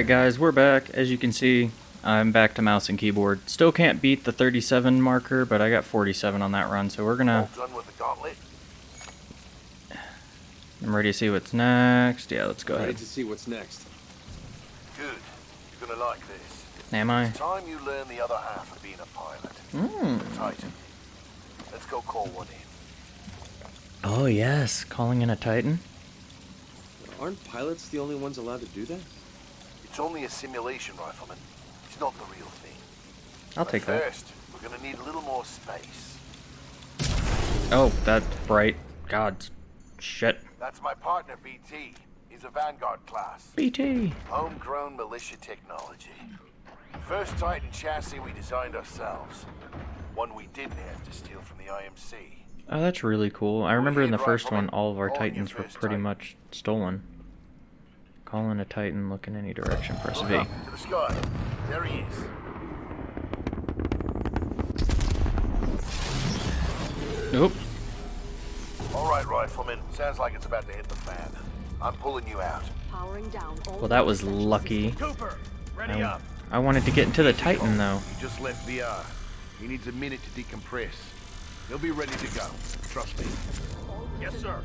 Alright guys, we're back. As you can see, I'm back to mouse and keyboard. Still can't beat the 37 marker, but I got 47 on that run, so we're gonna... Done with the gauntlet? I'm ready to see what's next. Yeah, let's go Ready ahead. to see what's next. Good. You're gonna like this. Am I? It's time you learn the other half of being a pilot. Hmm. Titan. Let's go call one in. Oh yes, calling in a Titan. Aren't pilots the only ones allowed to do that? It's only a simulation, Rifleman. It's not the real thing. I'll But take that. First, we're gonna need a little more space. Oh, that's bright. God, shit. That's my partner, BT. He's a Vanguard class. BT. Homegrown militia technology. First Titan chassis we designed ourselves. One we didn't have to steal from the IMC. Oh, that's really cool. I remember in the first one, all of our Titans were pretty much stolen. Calling a Titan, look in any direction, press V. up to the sky. There he is. Nope. All right, Rifleman. Sounds like it's about to hit the fan. I'm pulling you out. Powering down all Well, that was lucky. Cooper, ready I, I wanted to get into the Titan, though. He just left VR. Uh, he needs a minute to decompress. He'll be ready to go. Trust me. Yes, sir.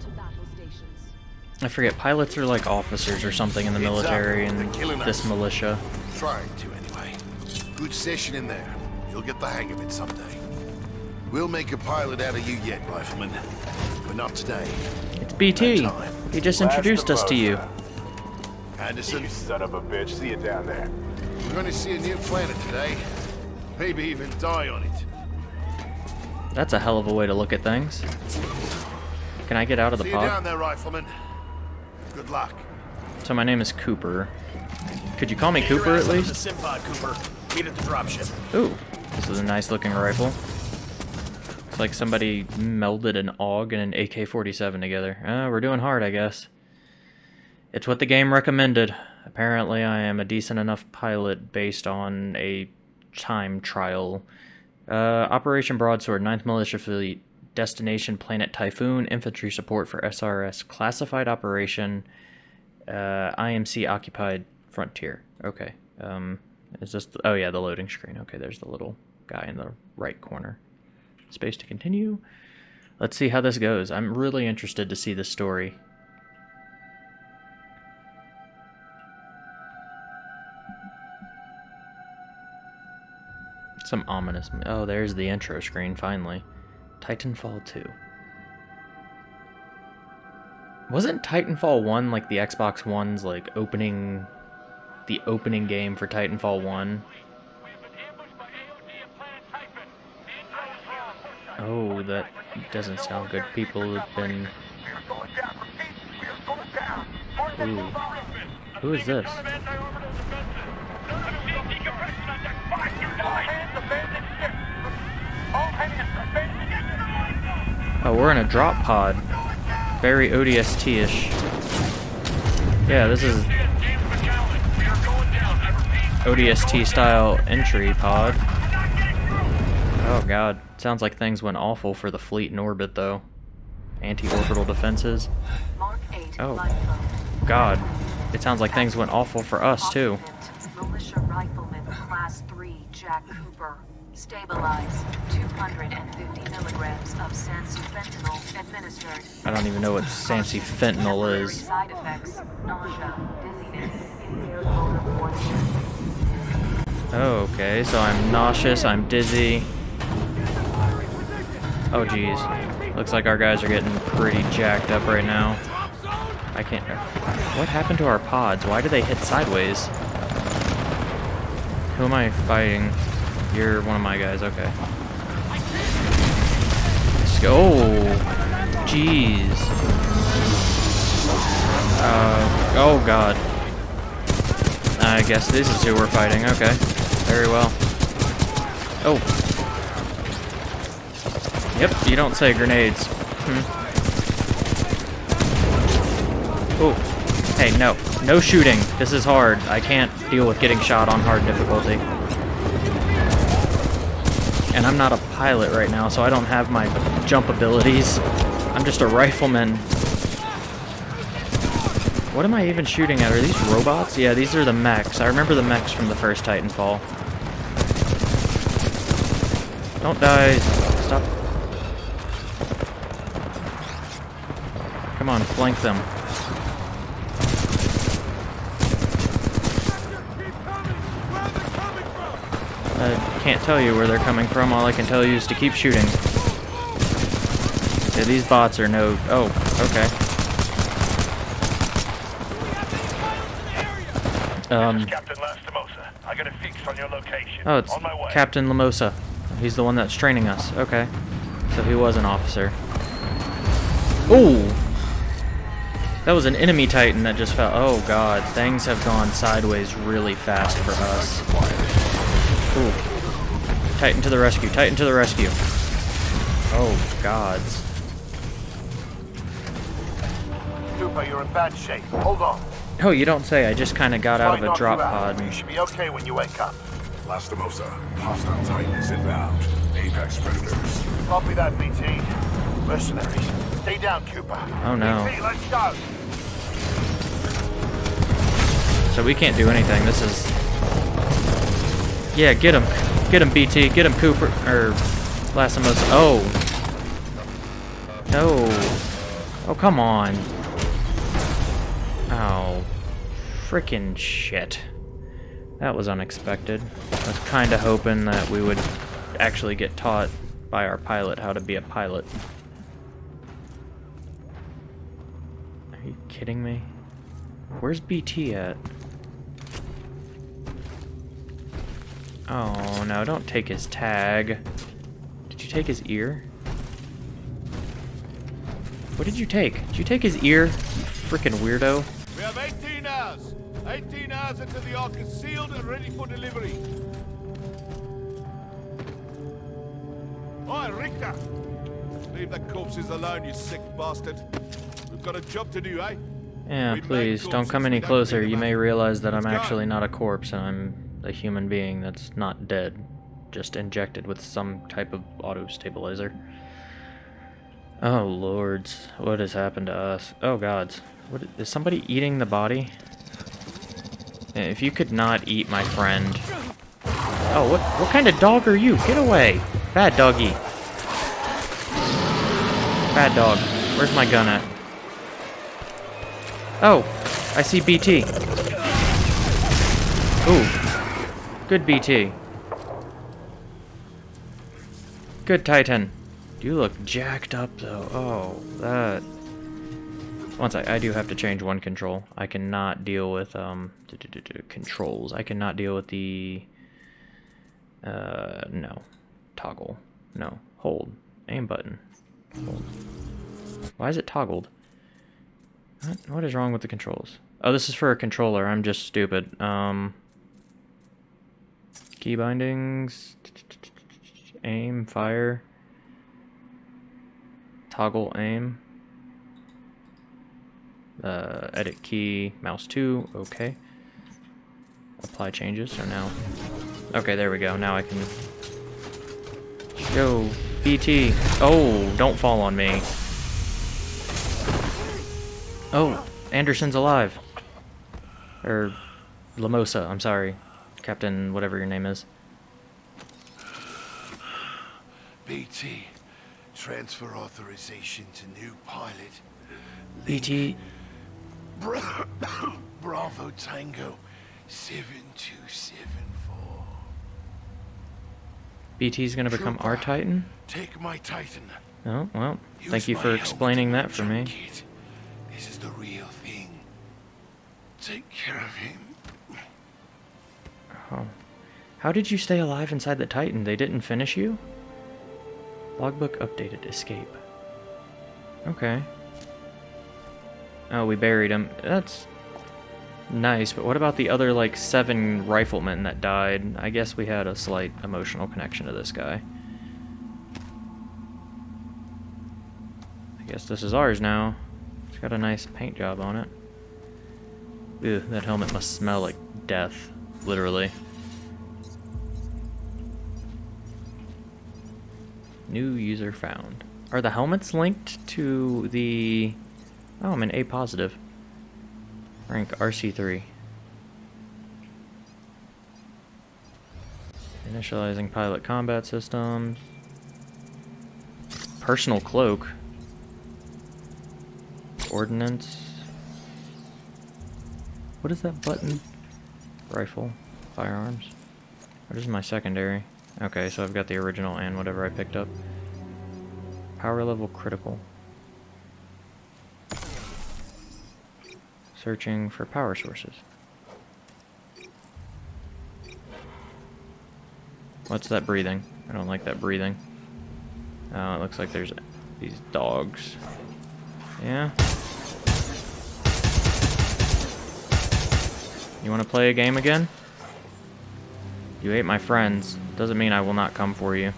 To battle stations. I forget, pilots are like officers or something in the military and this us. militia. Trying to, anyway. Good session in there. You'll get the hang of it someday. We'll make a pilot out of you yet, Rifleman. But not today. It's BT. No. He just Last introduced us to you. Anderson, You son of a bitch. See you down there. we're going to see a new planet today. Maybe even die on it. That's a hell of a way to look at things. Can I get out of the See you down there, Rifleman. Good luck. So my name is Cooper. Could you call me Cooper at least? The Simpod, Cooper. Meet at the dropship. Ooh, this is a nice looking rifle. It's like somebody melded an AUG and an AK-47 together. Uh, we're doing hard, I guess. It's what the game recommended. Apparently, I am a decent enough pilot based on a time trial. Uh, Operation Broadsword, 9th Militia Fleet, Destination Planet Typhoon, Infantry Support for SRS, Classified Operation, uh, IMC Occupied Frontier. Okay. Um, is this? The, oh yeah, the loading screen. Okay, there's the little guy in the right corner. Space to continue. Let's see how this goes. I'm really interested to see this story. Some ominous. Oh, there's the intro screen finally. Titanfall 2. Wasn't Titanfall 1 like the Xbox One's like opening the opening game for Titanfall 1? Oh, that doesn't sound good. People have been Ooh. Who is this? Oh, we're in a drop pod. Very ODST-ish. Yeah, this is ODST style entry pod. Oh god, sounds like things went awful for the fleet in orbit though. Anti-orbital defenses. Oh. God, it sounds like things went awful for us too. Militia Rifleman Class 3 Jack Cooper. Stabilize. 250 milligrams of Sansu fentanyl administered. I don't even know what Sansi fentanyl is. Side effects: nausea, dizziness, impaired motor coordination. Oh, okay, so I'm nauseous, I'm dizzy. Oh geez. Looks like our guys are getting pretty jacked up right now. I can't... What happened to our pods? Why do they hit sideways? Who am I fighting? You're one of my guys, okay. Let's go. Oh, jeez. Uh, oh god. I guess this is who we're fighting, okay. Very well. Oh. Yep, you don't say grenades. Hmm. Oh. Hey, no. No shooting. This is hard. I can't deal with getting shot on hard difficulty. And I'm not a pilot right now, so I don't have my jump abilities. I'm just a rifleman. What am I even shooting at? Are these robots? Yeah, these are the mechs. I remember the mechs from the first Titanfall. Don't die. Stop. Come on, flank them. I can't tell you where they're coming from. All I can tell you is to keep shooting. Yeah, these bots are no... Oh, okay. Um, Captain Lastimosa. I got a fix on your location. oh, it's on my way. Captain Lamosa. He's the one that's training us. Okay. So he was an officer. Ooh! That was an enemy titan that just fell. Oh god, things have gone sideways really fast for us. Ooh. Titan to the rescue, Titan to the rescue. Oh, gods. Cooper, you're in bad shape. Hold on. Oh, you don't say. I just kind of got out of a drop you out. pod. You should be okay when you wake up. Lastimosa, hostile Titans inbound. Apex predators. Copy that, BT. Mercenaries. Stay down, Cooper. Oh, no. BT, let's go. So we can't do anything. This is... Yeah, get him. Get him, BT. Get him, Cooper. Or... Lastimos. Oh. No. Oh, come on. Oh. Frickin' shit. That was unexpected. I was kind of hoping that we would actually get taught by our pilot how to be a pilot. Are you kidding me? Where's BT at? Oh no, don't take his tag. Did you take his ear? What did you take? Did you take his ear? You freaking weirdo. We have 18 hours. 18 hours until the Ark is sealed and ready for delivery. Oi, Richter! Leave the corpses alone, you sick bastard. We've got a job to do, eh? Yeah, We please, don't come any closer. You may realize that I'm actually not a corpse and I'm a human being that's not dead. Just injected with some type of auto stabilizer. Oh lords, what has happened to us? Oh gods, what is somebody eating the body? Eh, If you could not eat my friend. Oh, what what kind of dog are you? Get away, bad doggy. Bad dog. Where's my gun at? Oh, I see BT. Good BT. Good Titan. You look jacked up though. Oh, that. Once sec, I do have to change one control. I cannot deal with um d- d- d- d- controls. I cannot deal with the uh no toggle. No hold aim button. Hold. Why is it toggled? What is wrong with the controls? Oh, this is for a controller. I'm just stupid. Um key bindings. Aim fire. Toggle aim. Uh, edit key mouse 2 okay. Apply changes so now okay there we go now I can yo BT oh don't fall on me. Oh Anderson's alive. Or Lamosa I'm sorry Captain whatever your name is BT, transfer authorization to new pilot. BT Bra- Bravo Tango 7274. BT's gonna become our Titan Take my Titan. oh well Use thank you for explaining that for me junket. This is the real thing. Take care of him. Oh. How did you stay alive inside the Titan? They didn't finish you? Logbook updated. Escape. Okay. Oh, we buried him. That's nice, but what about the other, like, seven riflemen that died? I guess we had a slight emotional connection to this guy. I guess this is ours now. It's got a nice paint job on it. Ew, that helmet must smell like death. Literally. New user found. Are the helmets linked to the... Oh, I'm an A positive. Rank RC3. Initializing pilot combat systems. Personal cloak. Ordnance. What is that button? Rifle. Firearms. Oh, what is my secondary? Okay, so I've got the original and whatever I picked up. Power level critical. Searching for power sources. What's that breathing? I don't like that breathing. Oh, it looks like there's these dogs. Yeah? You want to play a game again? You ate my friends. Doesn't mean I will not come for you.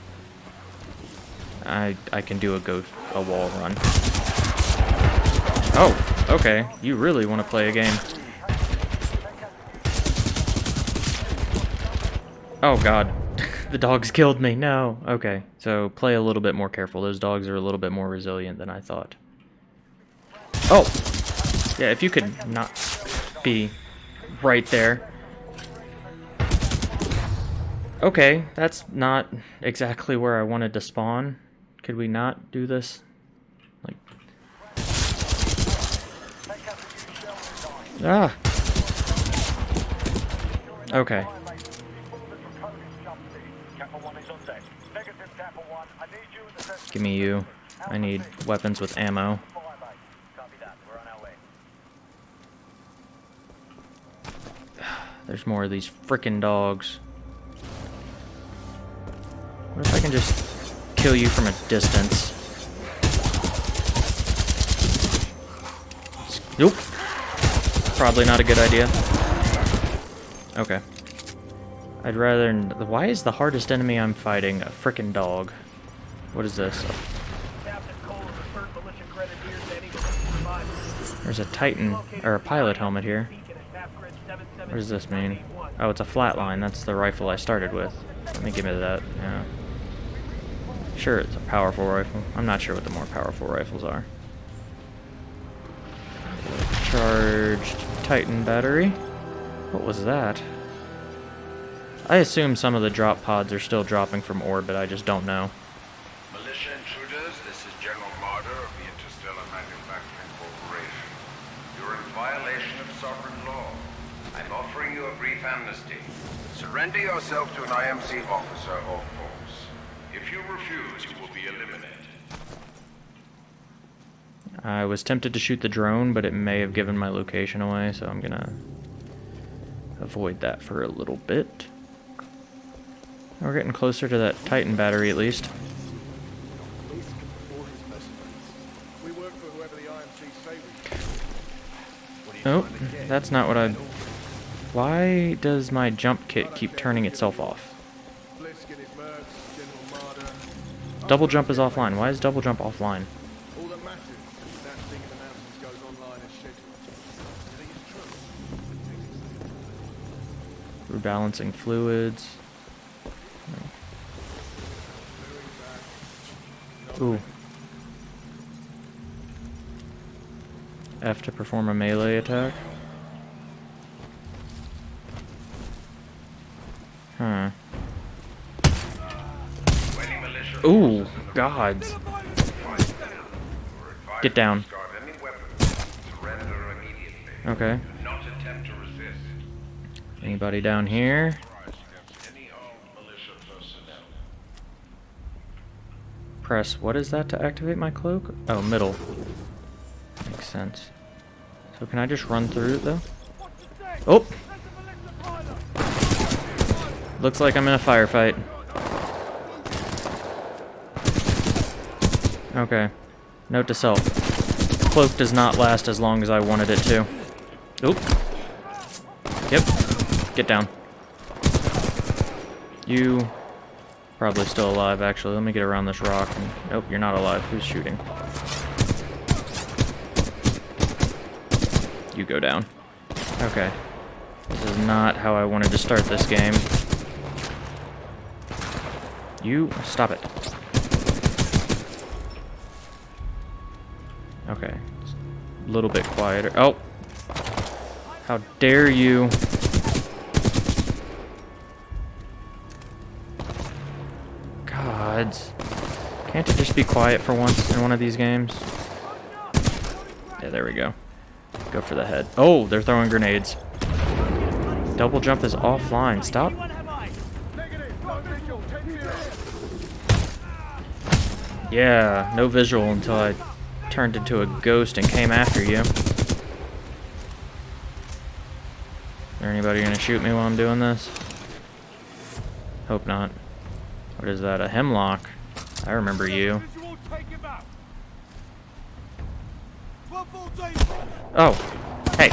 I I can do a go a wall run. Oh, okay. You really want to play a game. Oh god. the dogs killed me. No. Okay. So play a little bit more careful. Those dogs are a little bit more resilient than I thought. Oh. Yeah, if you could not be right there. Okay, that's not exactly where I wanted to spawn. Could we not do this? Like... Ah! Okay. Give me you. I need weapons with ammo. There's more of these frickin' dogs. What if I can just kill you from a distance? Nope. Probably not a good idea. Okay. I'd rather... Why is the hardest enemy I'm fighting a frickin' dog? What is this? There's a Titan, or a pilot helmet here. What does this mean? Oh, it's a flatline. That's the rifle I started with. Let me give me that. Yeah. Sure, it's a powerful rifle. I'm not sure what the more powerful rifles are. Charged Titan battery. What was that? I assume some of the drop pods are still dropping from orbit. I just don't know. Militia intruders, this is General Marder of the Interstellar Manufacturing Corporation. You're in violation of sovereign law. I'm offering you a brief amnesty. Surrender yourself to an IMC officer or force. If you refuse, you will be eliminated. I was tempted to shoot the drone, but it may have given my location away, so I'm gonna avoid that for a little bit. We're getting closer to that Titan battery at least. We work for whoever the IMC say we should. Oh, that's not what I... Why does my jump kit keep turning itself off? Double jump is offline. Why is double jump offline? Rebalancing fluids. Ooh. F to perform a melee attack. Huh. Any militia Gods. Get down. Okay. Anybody down here? Press, what is that to activate my cloak? Oh, middle. Makes sense. So can I just run through it though? Oh! Looks like I'm in a firefight. Okay. Note to self. Cloak does not last as long as I wanted it to. Oop. Yep. Get down. You Probably still alive, actually. Let me get around this rock. And, nope, you're not alive. Who's shooting? You go down. Okay. This is not how I wanted to start this game. You, stop it. Okay. A little bit quieter. Oh! How dare you? Gods. Can't it just be quiet for once in one of these games? Yeah, there we go. Go for the head. Oh, they're throwing grenades. Double jump is offline. Stop. Yeah, no visual until I turned into a ghost and came after you. Is there anybody gonna shoot me while I'm doing this? Hope not. What is that? A hemlock? I remember you. Oh, hey.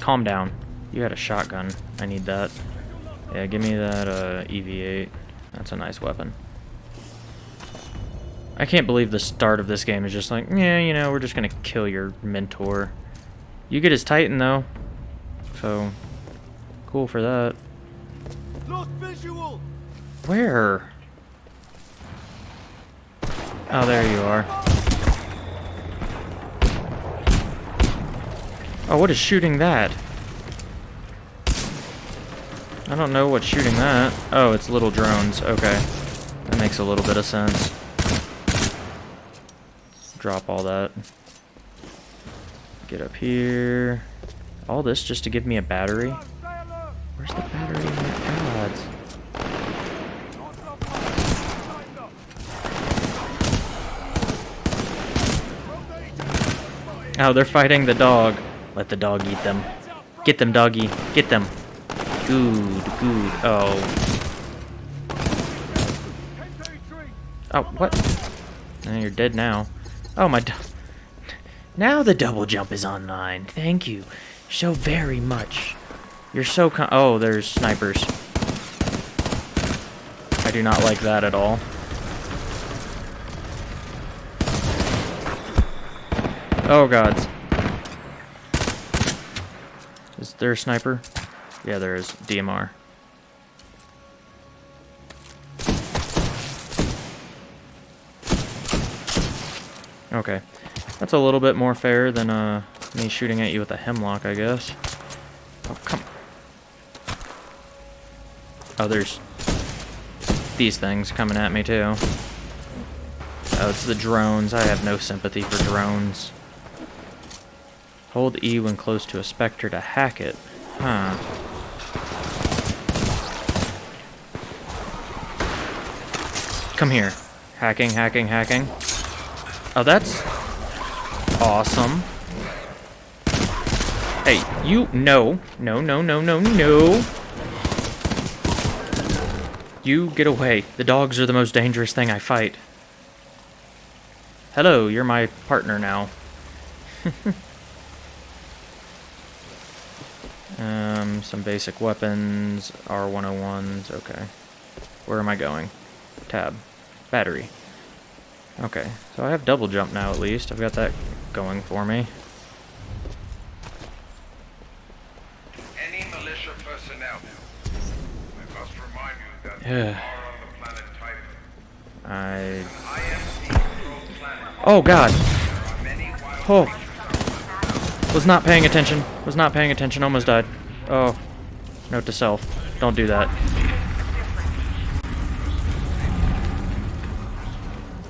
Calm down. You had a shotgun. I need that. Yeah, give me that uh, EV-8. That's a nice weapon. I can't believe the start of this game is just like, yeah, you know, we're just gonna kill your mentor. You get his Titan, though. So, cool for that. Lost visual! Where? Oh, there you are. Oh, what is shooting that? I don't know what's shooting that. Oh, it's little drones. Okay. That makes a little bit of sense. Drop all that. Get up here. All this just to give me a battery? Where's the battery? My gods. Oh, they're fighting the dog. Let the dog eat them. Get them, doggy. Get them. Good, good. Oh. Oh, what? Eh, you're dead now. Oh, my... Now the double jump is online. Thank you so very much. You're so Oh, there's snipers. I do not like that at all. Oh, gods. Is there a sniper? Yeah, there is. DMR. Okay. That's a little bit more fair than uh, me shooting at you with a hemlock, I guess. Oh, come Oh, there's these things coming at me, too. Oh, it's the drones. I have no sympathy for drones. Hold E when close to a specter to hack it. Huh. Come here. Hacking, hacking, hacking. Oh, that's awesome. Hey, you, no. No, no, no, no, no. You get away. The dogs are the most dangerous thing I fight. Hello, you're my partner now. um, some basic weapons, R101s, okay. Where am I going? Tab. Battery. Okay, so I have double jump now at least. I've got that going for me. Any militia personnel. I must remind you that Yeah. you are on the planet Typhon. I... An IMC-controlled planet. Oh god! There are many wild Oh! Was not paying attention. Was not paying attention. Almost died. Oh. Note to self. Don't do that.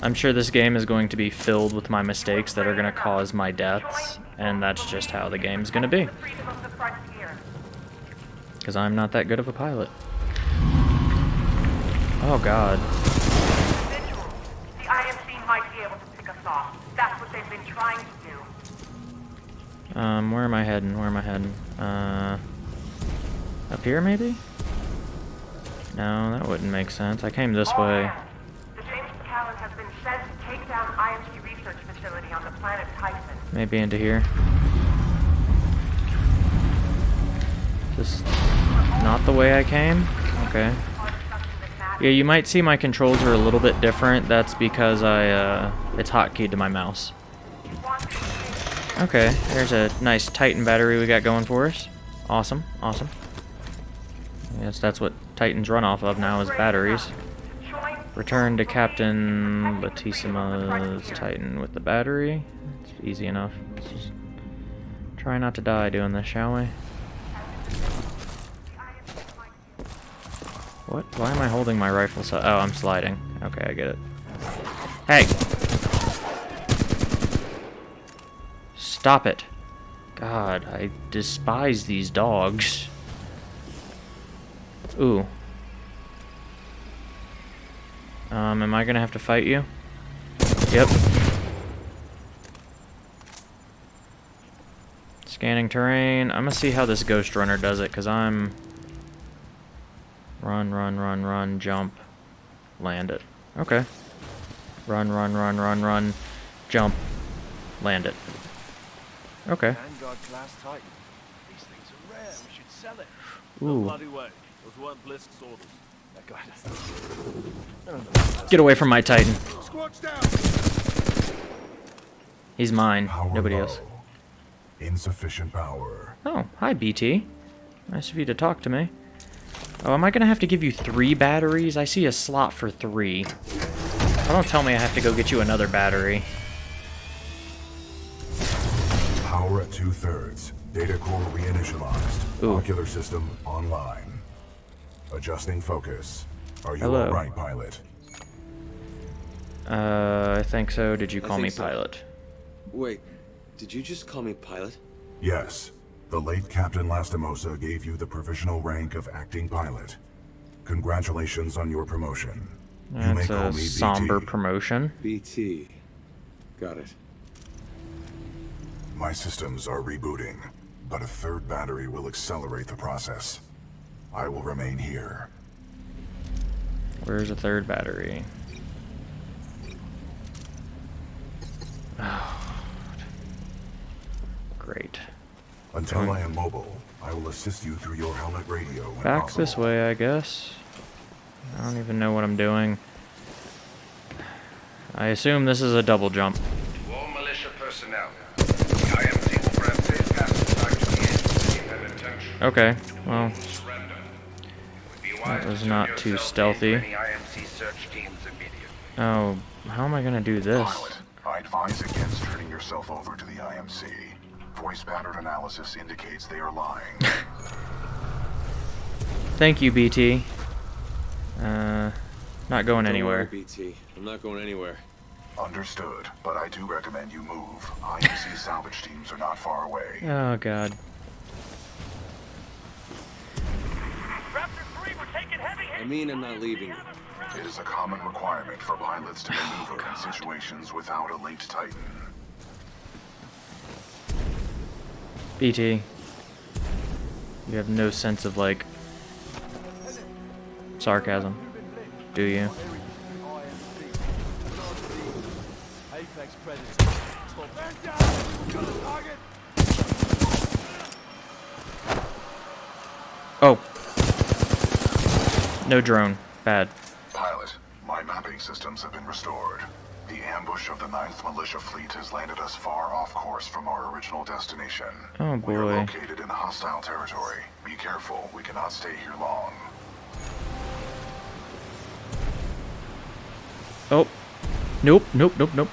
I'm sure this game is going to be filled with my mistakes that are going to cause my deaths, and that's just how the game's going to be. Because I'm not that good of a pilot. Oh god. Um, where am I heading? Where am I heading? Uh, up here maybe? No, that wouldn't make sense. I came this way. Sent to take down research facility on the planet Typhon. Maybe into here. Just not the way I came? Okay. Yeah, you might see my controls are a little bit different. That's because I, uh, it's hotkeyed to my mouse. Okay, there's a nice Titan battery we got going for us. Awesome, awesome. Yes, that's what Titans run off of now is batteries. Return to Captain Latissima's Titan with the battery. It's easy enough. Let's just Try not to die doing this, shall we? What? Why am I holding my rifle so- Oh, I'm sliding. Okay, I get it. Hey! Stop it. God, I despise these dogs. Ooh. Um, am I gonna have to fight you? Yep. Scanning terrain. I'm gonna see how this Ghost Runner does it, because I'm... Run, run, run, run, jump. Land it. Okay. Run, run, run, run, run. Jump. Land it. Okay. Vanguard class Titan. These things are rare. We should sell it. No Ooh. Bloody way. Those weren't Blisk's orders. They're glad. Get away from my Titan. He's mine. Power Nobody low. else. Insufficient power. Oh, hi BT. Nice of you to talk to me. Oh, am I gonna have to give you three batteries? I see a slot for three. Oh, don't tell me I have to go get you another battery. Power at two thirds. Data core reinitialized. Ooh. Ocular system online. Adjusting focus. Are you Hello. alright, pilot? Uh, I think so. Did you call me so. pilot? Wait, did you just call me pilot? Yes. The late Captain Lastimosa gave you the provisional rank of acting pilot. Congratulations on your promotion. you may That's call a me somber BT. promotion. BT. Got it. My systems are rebooting, but a third battery will accelerate the process. I will remain here. Where's the third battery? Oh, great. Until Fine. I am mobile, I will assist you through your helmet radio when Back possible. this way, I guess. I don't even know what I'm doing. I assume this is a double jump. To all militia personnel, the IMC That was not too stealthy. in for any IMC search teams immediately. oh, how am I gonna do this? Pilot, I advise against turning yourself over to the IMC. Voice pattern analysis indicates they are lying. Thank you, BT. Uh, not going Don't worry, anywhere. BT. I'm not going anywhere. Understood, but I do recommend you move. IMC salvage teams are not far away. Oh god. I mean, I'm not leaving. It is a common requirement for pilots to oh, maneuver in situations without a late Titan. BT. You have no sense of like sarcasm, do you? Apex Predator. Stop. Man down! Got a target! Oh. No drone. Bad. Pilot, my mapping systems have been restored. The ambush of the 9th Militia Fleet has landed us far off course from our original destination. Oh, boy. We are located in hostile territory. Be careful, we cannot stay here long. Oh. Nope, nope, nope, nope.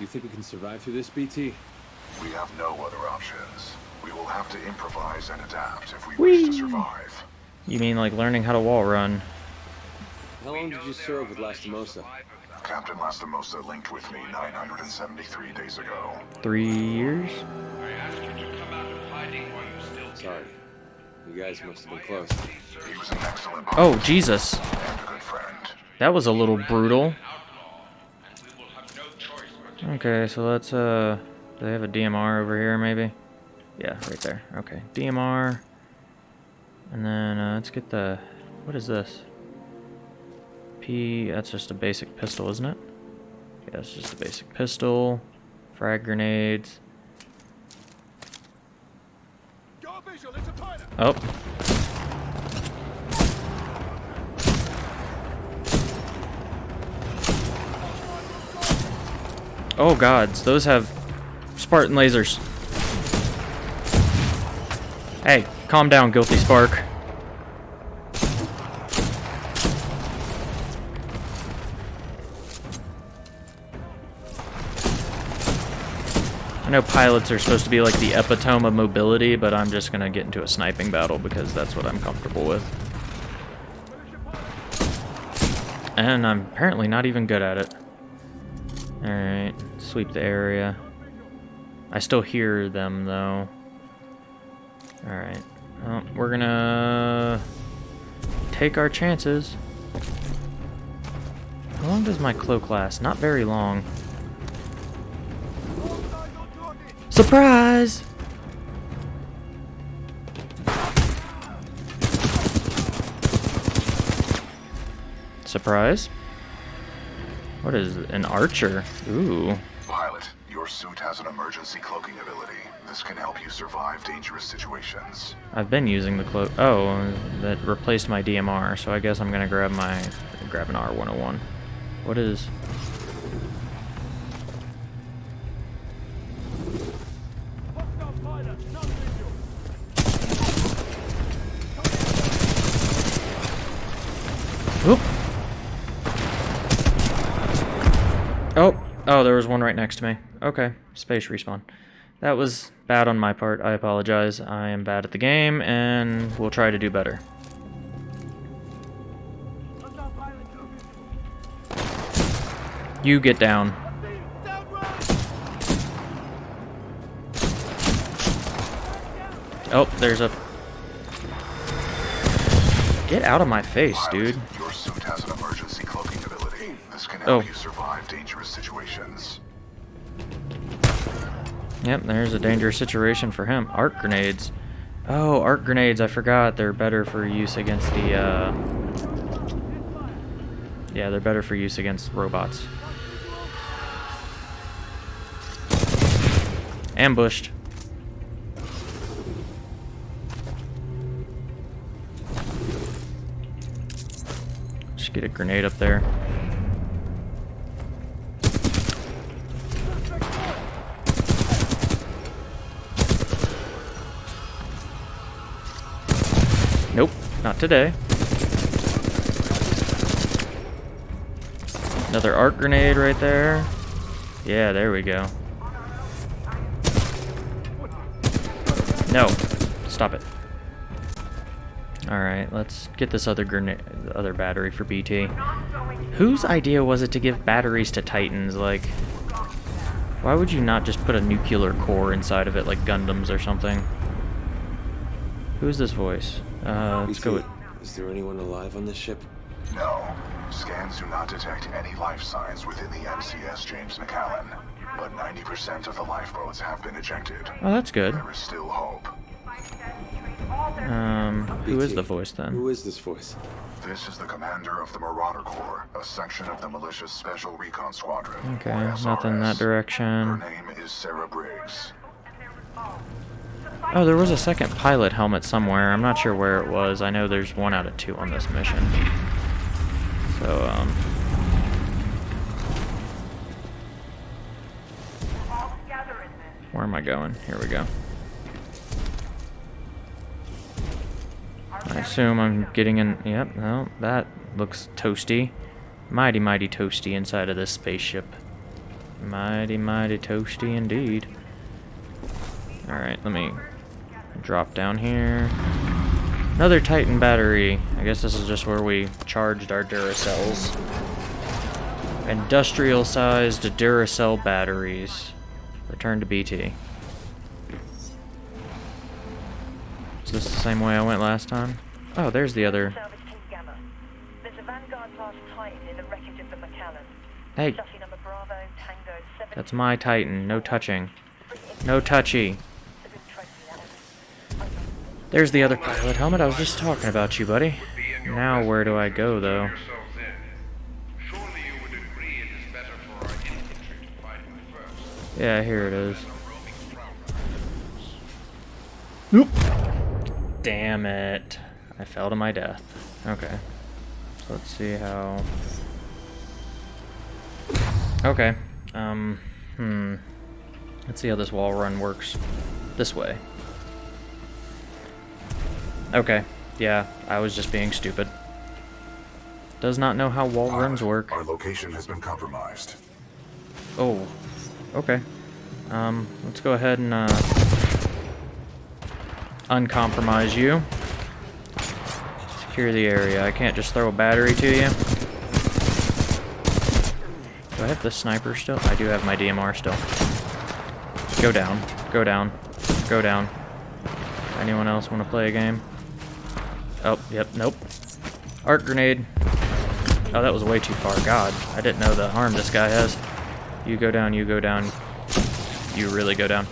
You think we can survive through this, BT? We have no other options. We will have to improvise and adapt if we wish to survive. You mean like learning how to wall run? How long did you serve with Lastimosa? Captain Lastimosa linked with me 973 days ago. Three years? I asked you to come out of hiding while you still Sorry. You guys must have been close. He was an excellent Oh, Jesus. and a good friend. That was a little brutal. and we will have no choice but to Okay, so let's, uh, do they have a DMR over here, maybe? Yeah, right there. Okay, DMR. And then, uh, let's get the, what is this? P, that's just a basic pistol, isn't it? Yeah, it's just a basic pistol. Frag grenades. Got a visual, it's a pilot! Oh. Oh gods, those have Spartan lasers. Hey, calm down, guilty spark. I know pilots are supposed to be like the epitome of mobility, but I'm just gonna get into a sniping battle because that's what I'm comfortable with. And I'm apparently not even good at it. Alright, sweep the area. I still hear them though. Alright. We're gonna take our chances. How long does my cloak last? Not very long. Surprise! Surprise? What is an archer? Ooh. Pilot, your suit has an emergency cloaking ability. This can help you survive dangerous situations. I've been using the cloak. Oh, that replaced my DMR, so I guess I'm gonna grab my grab an R101. What is? Oop. Oh, oh, there was one right next to me. Okay, space respawn. That was bad on my part. I apologize. I am bad at the game, and we'll try to do better. You get down. Oh, there's a... Get out of my face, dude. Your suit has an emergency cloaking ability. This can Oh. you survive dangerous situations. Yep, there's a dangerous situation for him. Arc grenades. Oh, arc grenades, I forgot. They're better for use against the, uh... Yeah, they're better for use against robots. Ambushed. Just get a grenade up there. Not today. Another arc grenade right there. Yeah, there we go. No, stop it. Alright, let's get this other grenade, other battery for BT. Whose idea was it to give batteries to Titans? Like, why would you not just put a nuclear core inside of it like Gundams or something? Who's this voice? Uh, let's go with... Is there anyone alive on this ship? No. Scans do not detect any life signs within the MCS James MacAllan. But 90% of the lifeboats have been ejected. Oh, that's good. There is still hope. Um, who is BT, the voice then? Who is this voice? This is the commander of the Marauder Corps, a section of the Militia's Special Recon Squadron. Okay, nothing in that SRS. Her direction. name is Sarah Briggs. Oh, there was a second pilot helmet somewhere. I'm not sure where it was. I know there's one out of two on this mission. So, um... Where am I going? Here we go. I assume I'm getting in... Yep, no, that looks toasty. Mighty, mighty toasty inside of this spaceship. Mighty, mighty toasty indeed. Alright, let me drop down here. Another Titan battery. I guess this is just where we charged our Duracells. Industrial-sized Duracell batteries. Return to BT. Is this the same way I went last time? Oh, there's the other. Salvage Team Gamma. There's a Vanguard class Titan in the wreckage of the MacAllan. Hey, Chassis number Bravo Tango 7. that's my Titan. No touching. No touchy. There's the other pilot helmet. I was just talking about you, buddy. Now where do I go, though? Yourselves in. Surely you would agree it is better for our infantry to fight by first. Yeah, here it is. Nope. Damn it. I fell to my death. Okay. So let's see how... Okay. Um, hmm. Let's see how this wall run works. This way. Okay. Yeah, I was just being stupid. Does not know how wall runs work. Our location has been compromised. Oh. Okay. Um, let's go ahead and uh, uncompromise you. Secure the area. I can't just throw a battery to you. Do I have the sniper still? I do have my DMR still. Go down. Go down. Go down. Anyone else want to play a game? Oh, yep, nope. Arc grenade. Oh, that was way too far. God, I didn't know the harm this guy has. You go down, you go down. You really go down.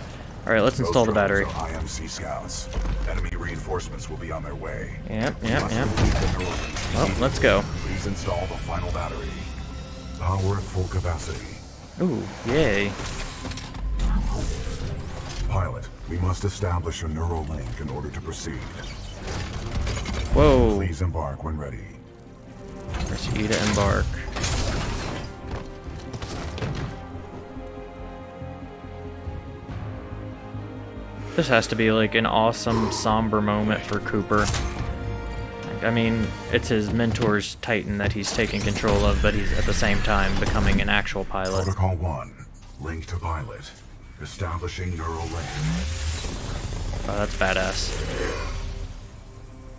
Alright, let's install the battery. IMC scouts. Enemy reinforcements will be on their way. Yep, yep, yep. Well, oh, let's go. Please install the final battery. Power at full capacity. Ooh, yay. Pilot, we must establish a neural link in order to proceed. Whoa. Please embark when ready. Press E to embark. This has to be like an awesome, somber moment for Cooper. Like, I mean, it's his mentor's Titan that he's taking control of, but he's at the same time becoming an actual pilot. Protocol 1. Link to pilot. Establishing neural link. Oh, that's badass.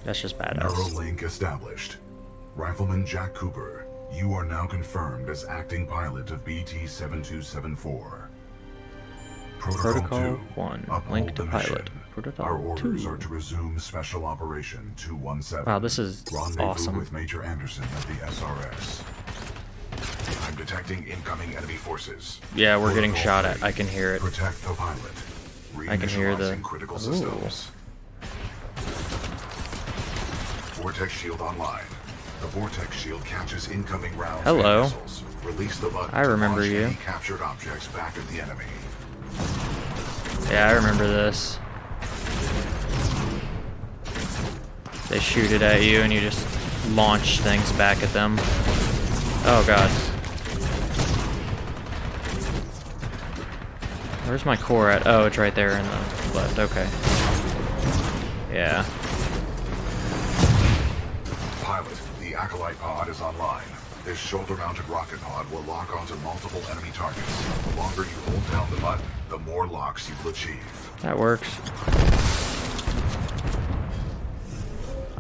That's just badass. Neural link established. Rifleman Jack Cooper, you are now confirmed as acting pilot of BT-7274. Protocol, Protocol 2. 1. Link to pilot. mission. Protocol Our orders 2. are to resume Special Operation 217. Wow, this is Rendezvous awesome. with Major Anderson at the SRS. I'm detecting incoming enemy forces. Yeah, we're getting Protocol shot at. I can hear it. Protect the pilot. I can hear the- Reinitializing critical Ooh. systems. Vortex shield online. The vortex shield catches incoming rounds Hello. and missiles. Release the button I remember you. captured objects back at the enemy. Yeah, I remember this. They shoot it at you and you just launch things back at them. Oh god. Where's my core at? Oh, it's right there in the left. Okay. Yeah. Acolyte pod is online. This shoulder-mounted rocket pod will lock onto multiple enemy targets. The longer you hold down the button, the more locks you will achieve. That works.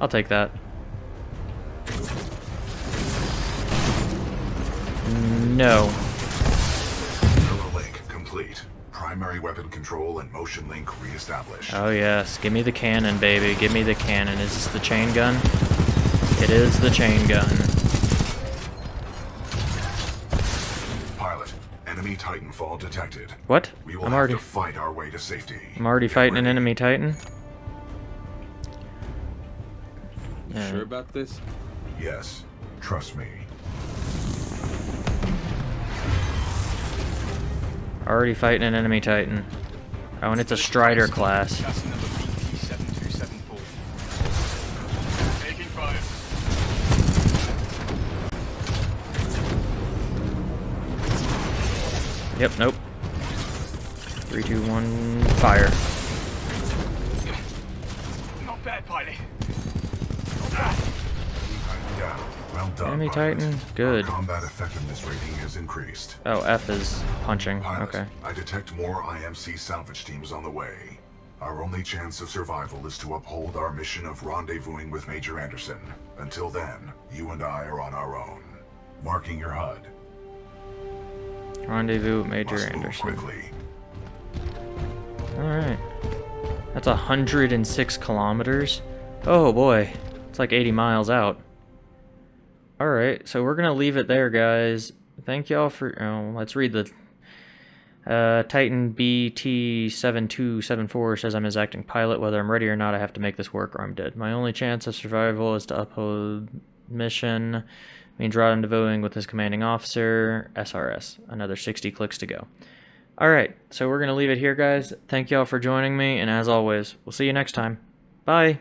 I'll take that. No. Neural link complete. Primary weapon control and motion link reestablished. Oh yes, give me the cannon, baby. Give me the cannon. Is this the chain gun? It is the chain gun. Pilot, enemy Titanfall detected. What? We will I'm have already to fight our way to safety. I'm already Get fighting an enemy titan. Yeah. sure about this? Yes, trust me. Already fighting an enemy titan. Oh, and it's a Stryder class. Yep, nope. Three, two, one, fire. Not bad, pilot. Yeah, well done. Enemy pilot. Titan? Good. Our combat effectiveness rating has increased. Oh, F is punching. Pilot, Okay. I detect more IMC salvage teams on the way. Our only chance of survival is to uphold our mission of rendezvousing with Major Anderson. Until then, you and I are on our own. Marking your HUD. Rendezvous with Major Anderson. Alright. That's 106 kilometers. Oh boy. It's like 80 miles out. Alright, so we're gonna leave it there, guys. Thank y'all for... Oh, let's read the... Uh, Titan BT7274 says I'm his acting pilot. Whether I'm ready or not, I have to make this work or I'm dead. My only chance of survival is to uphold mission. Means rendezvousing with his commanding officer, SRS. Another 60 clicks to go. Alright, so we're going to leave it here, guys. Thank y'all for joining me, and as always, we'll see you next time. Bye!